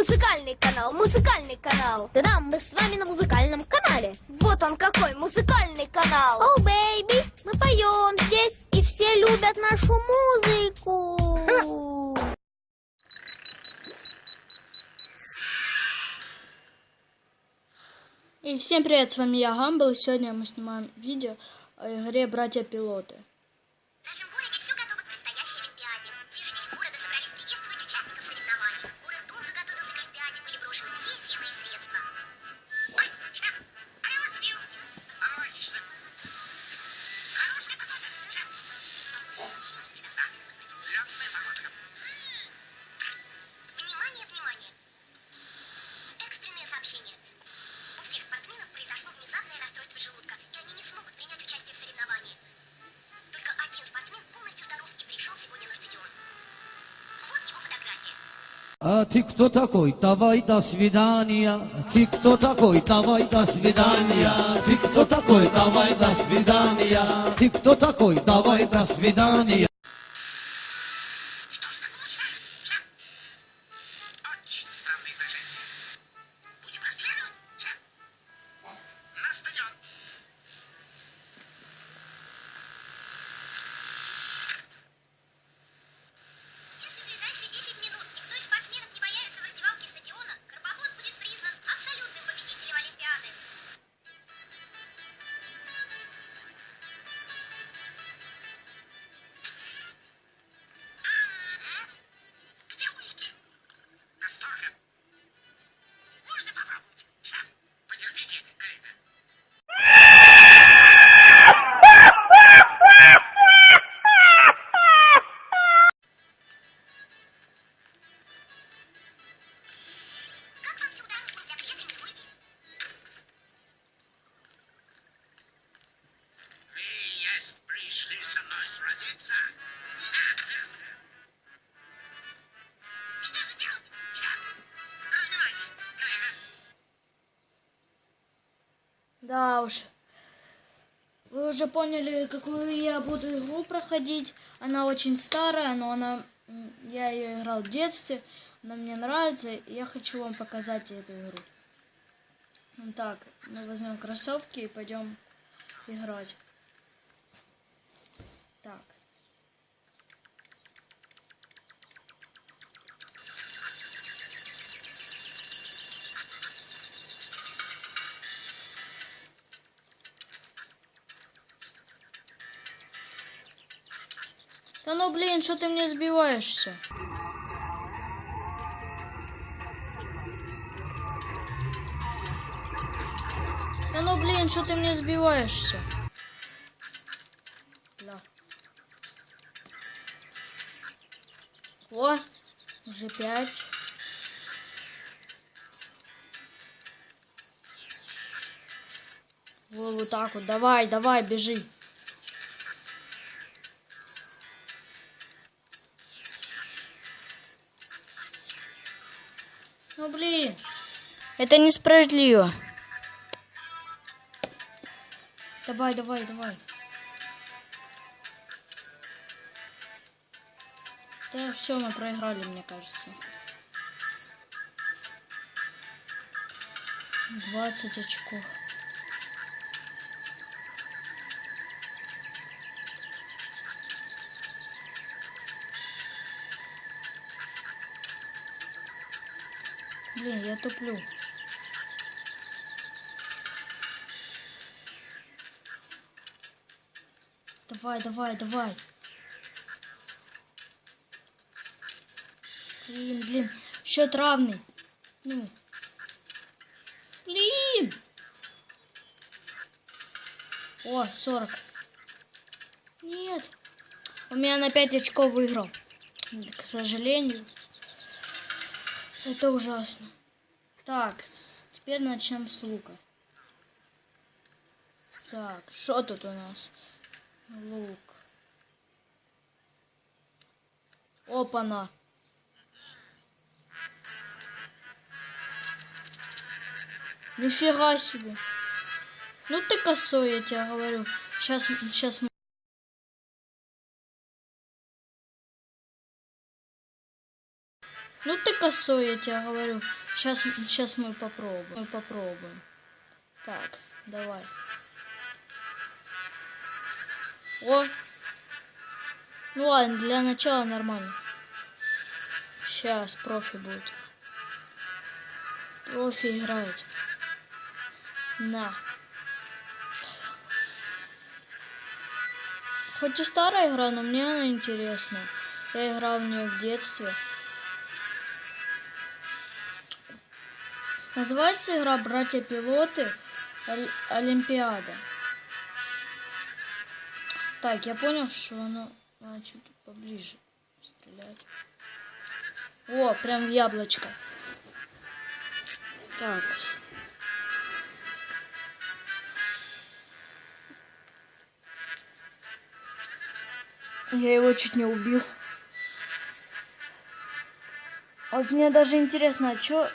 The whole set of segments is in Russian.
Музыкальный канал, музыкальный канал. Да-да, мы с вами на музыкальном канале. Вот он какой музыкальный канал. Oh, baby, мы поем здесь, и все любят нашу музыку. И всем привет, с вами я Гамбл, и сегодня мы снимаем видео о игре «Братья-пилоты». А ты кто такой? Давай до свидания. Ты кто такой? Давай до свидания. Ты кто такой? Давай до свидания. Ты кто такой? Давай до свидания. Да уж. Вы уже поняли, какую я буду игру проходить. Она очень старая, но она... Я ее играл в детстве. Она мне нравится, и я хочу вам показать эту игру. Так, мы возьмем кроссовки и пойдем играть. Так. Да ну блин, что ты мне сбиваешься? Да ну блин, что ты мне сбиваешься? Да. О, уже пять. Вот, вот так вот, давай, давай, бежи. Ну блин, это несправедливо. Давай, давай, давай. Да, все, мы проиграли, мне кажется. 20 очков. Блин, я туплю. Давай, давай, давай. Блин, блин. Счет равный. Ну. Блин. О, 40. Нет. У меня на 5 очков выиграл. К сожалению. Это ужасно. Так, теперь начнем с лука. Так, что тут у нас? Лук. Опа-на. Нифига себе. Ну ты косой, я тебе говорю. Сейчас, сейчас. Ну ты косой, я тебе говорю. Сейчас, сейчас мы попробуем. Мы попробуем. Так, давай. О! Ну ладно, для начала нормально. Сейчас профи будет. Профи играет. На. Хоть и старая игра, но мне она интересна. Я играл в нее в детстве. Называется игра Братья-пилоты Олимпиада. Так, я понял, что оно надо чуть поближе стрелять. О, прям в яблочко. Так. Я его чуть не убил. А Вот мне даже интересно, а чё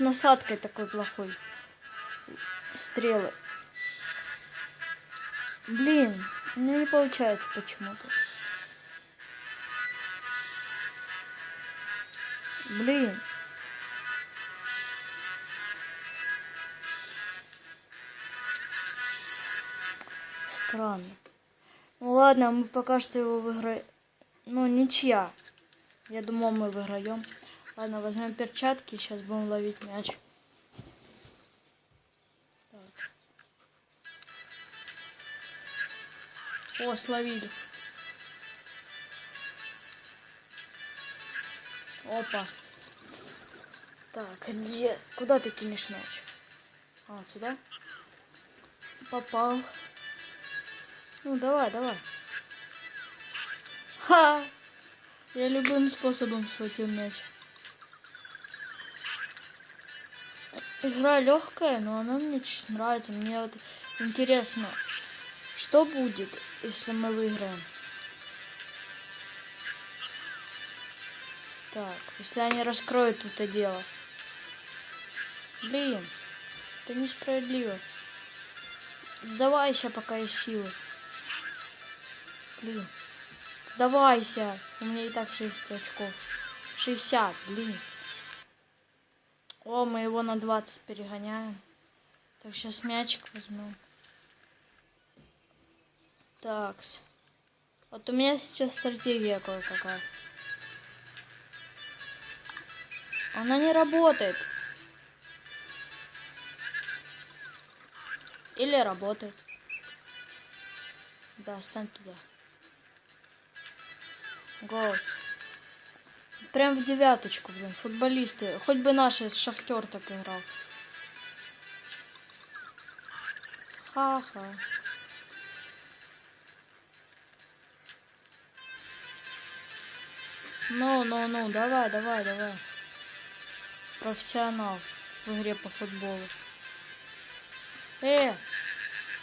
насадкой такой плохой? Стрелы. Блин, у не получается почему-то. Блин. Странно. Ну ладно, мы пока что его выиграем. Ну, ничья. Я думал, мы выиграем. Ладно, возьмем перчатки, сейчас будем ловить мяч. Так. О, словили. Опа. Так, где? Куда ты кинешь мяч? А, сюда? Попал. Ну, давай, давай. Ха! Я любым способом схватил мяч. Игра легкая, но она мне нравится. Мне вот интересно, что будет, если мы выиграем. Так, если они раскроют это дело. Блин, это несправедливо. Сдавайся, пока есть силы. Блин. Сдавайся. У меня и так 60 очков. 60, блин. О, мы его на 20 перегоняем. Так, сейчас мячик возьмем. Такс. Вот у меня сейчас стратегия кое-какая. Она не работает. Или работает. Да, стань туда. Гол. Прям в девяточку, блин, футболисты. Хоть бы наш шахтер так играл. Ха-ха. Ну, ну, ну, давай, давай, давай. Профессионал в игре по футболу. Э,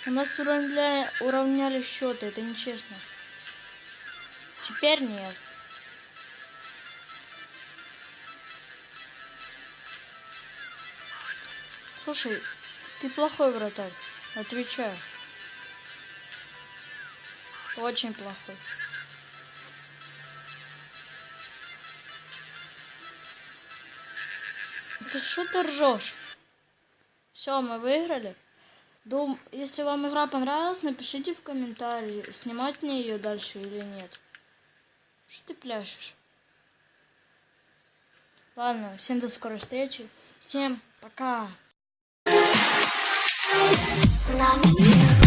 у нас уравняли, уравняли счеты, это нечестно. Теперь нет. Слушай, ты плохой вратарь. Отвечаю. Очень плохой. Ты что ты ржешь? Все, мы выиграли. Дум... Если вам игра понравилась, напишите в комментарии, снимать мне ее дальше или нет. Что ты пляшешь? Ладно, всем до скорой встречи. Всем пока. Loves you.